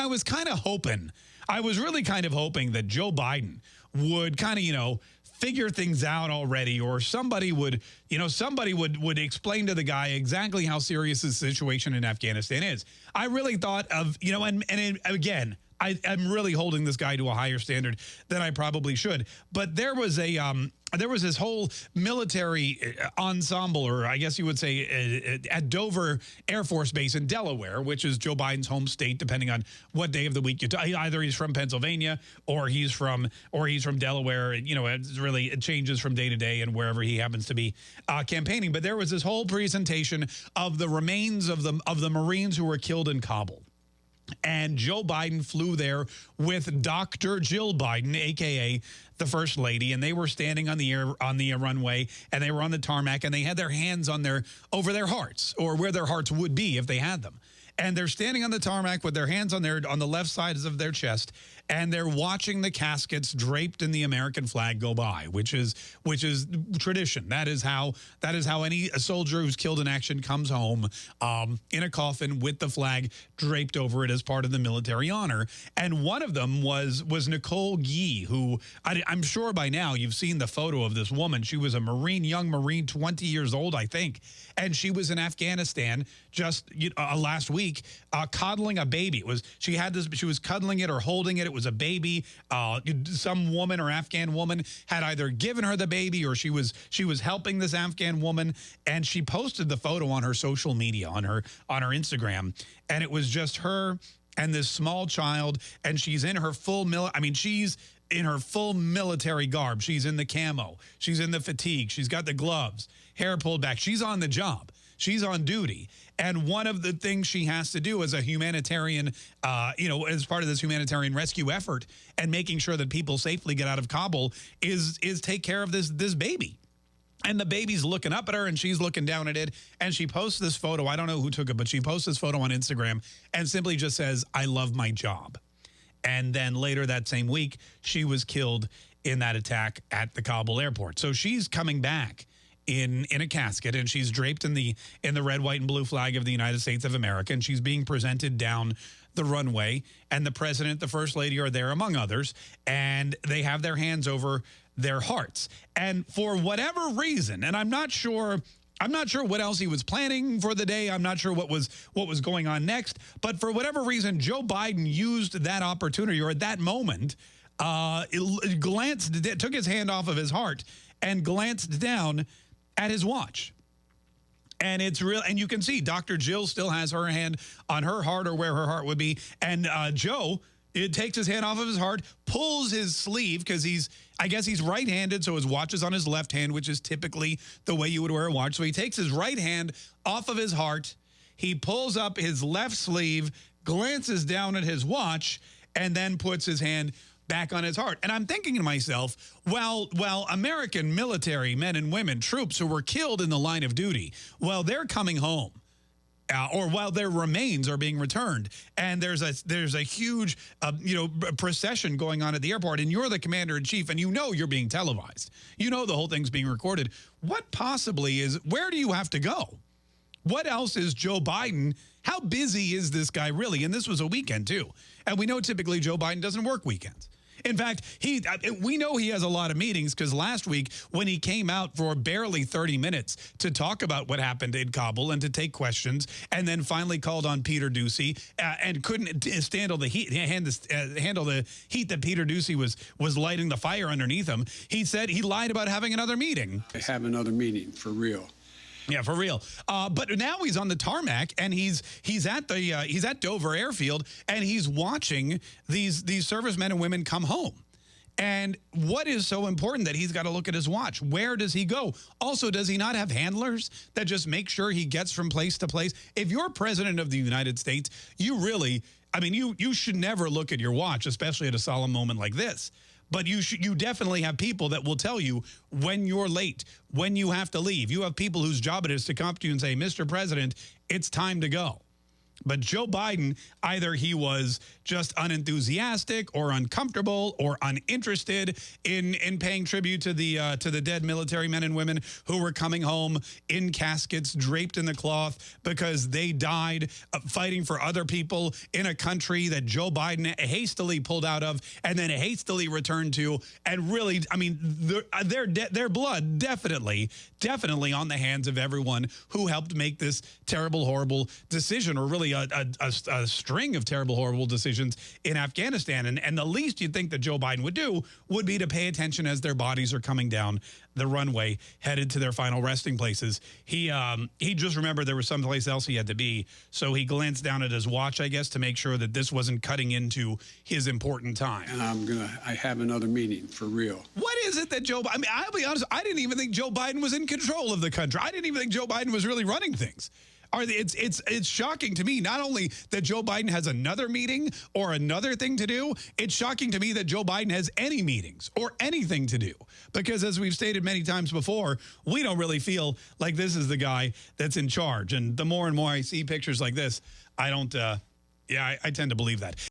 I was kind of hoping, I was really kind of hoping that Joe Biden would kind of, you know, figure things out already or somebody would, you know, somebody would would explain to the guy exactly how serious the situation in Afghanistan is. I really thought of, you know, and, and it, again, I, am really holding this guy to a higher standard than I probably should. But there was a um, there was this whole military uh, ensemble, or I guess you would say uh, uh, at Dover Air Force Base in Delaware, which is Joe Biden's home state, depending on what day of the week you either he's from Pennsylvania or he's from or he's from Delaware. You know, it really it changes from day to day and wherever he happens to be uh, campaigning. But there was this whole presentation of the remains of the of the Marines who were killed in Kabul. And Joe Biden flew there with Dr. Jill Biden, a.k.a. the First Lady, and they were standing on the air on the runway, and they were on the tarmac, and they had their hands on their over their hearts, or where their hearts would be if they had them and they're standing on the tarmac with their hands on their on the left sides of their chest and they're watching the caskets draped in the American flag go by which is which is tradition that is how that is how any soldier who's killed in action comes home um, in a coffin with the flag draped over it as part of the military honor and one of them was was Nicole Gee who I, I'm sure by now you've seen the photo of this woman she was a Marine young Marine 20 years old I think and she was in Afghanistan just uh, last week uh, coddling a baby. It was she had this. She was cuddling it or holding it. It was a baby. Uh, some woman or Afghan woman had either given her the baby or she was she was helping this Afghan woman, and she posted the photo on her social media on her on her Instagram, and it was just her and this small child, and she's in her full mil. I mean, she's in her full military garb. She's in the camo. She's in the fatigue. She's got the gloves, hair pulled back. She's on the job. She's on duty. And one of the things she has to do as a humanitarian, uh, you know, as part of this humanitarian rescue effort and making sure that people safely get out of Kabul is is take care of this this baby. And the baby's looking up at her and she's looking down at it. And she posts this photo. I don't know who took it, but she posts this photo on Instagram and simply just says, I love my job. And then later that same week, she was killed in that attack at the Kabul airport. So she's coming back in in a casket and she's draped in the in the red white and blue flag of the United States of America and she's being presented down the runway and the president the first lady are there among others and they have their hands over their hearts and for whatever reason and I'm not sure I'm not sure what else he was planning for the day. I'm not sure what was what was going on next. But for whatever reason, Joe Biden used that opportunity or at that moment, uh, glanced, took his hand off of his heart and glanced down at his watch. And it's real, and you can see Dr. Jill still has her hand on her heart or where her heart would be. And uh, Joe, it takes his hand off of his heart, pulls his sleeve because he's, I guess he's right-handed, so his watch is on his left hand, which is typically the way you would wear a watch. So he takes his right hand off of his heart, he pulls up his left sleeve, glances down at his watch, and then puts his hand back on his heart. And I'm thinking to myself, well, well, American military men and women, troops who were killed in the line of duty, well, they're coming home. Uh, or while their remains are being returned, and there's a there's a huge uh, you know procession going on at the airport, and you're the commander in chief, and you know you're being televised. You know the whole thing's being recorded. What possibly is where do you have to go? What else is Joe Biden? How busy is this guy really? And this was a weekend too, and we know typically Joe Biden doesn't work weekends. In fact, he uh, we know he has a lot of meetings because last week when he came out for barely 30 minutes to talk about what happened in Kabul and to take questions and then finally called on Peter Doocy uh, and couldn't handle the heat uh, handle the heat that Peter Doocy was was lighting the fire underneath him. He said he lied about having another meeting. I Have another meeting for real. Yeah, for real. Uh, but now he's on the tarmac and he's he's at the uh, he's at Dover Airfield and he's watching these these servicemen and women come home. And what is so important that he's got to look at his watch? Where does he go? Also, does he not have handlers that just make sure he gets from place to place? If you're president of the United States, you really, I mean, you you should never look at your watch, especially at a solemn moment like this. But you should, you definitely have people that will tell you when you're late, when you have to leave. You have people whose job it is to come up to you and say, Mr. President, it's time to go. But Joe Biden, either he was just unenthusiastic or uncomfortable or uninterested in in paying tribute to the uh, to the dead military men and women who were coming home in caskets draped in the cloth because they died uh, fighting for other people in a country that Joe Biden hastily pulled out of and then hastily returned to. And really I mean their uh, their, their blood definitely definitely on the hands of everyone who helped make this terrible horrible decision or really a, a, a, a string of terrible horrible decisions in Afghanistan and and the least you'd think that Joe Biden would do would be to pay attention as their bodies are coming down the runway headed to their final resting places. He um, he just remembered there was someplace else he had to be. So he glanced down at his watch, I guess, to make sure that this wasn't cutting into his important time. And I'm going to, I have another meeting for real. What is it that Joe, I mean, I'll be honest, I didn't even think Joe Biden was in control of the country. I didn't even think Joe Biden was really running things are it's it's it's shocking to me not only that Joe Biden has another meeting or another thing to do it's shocking to me that Joe Biden has any meetings or anything to do. Because as we've stated many times before we don't really feel like this is the guy that's in charge. And the more and more I see pictures like this I don't uh, yeah I, I tend to believe that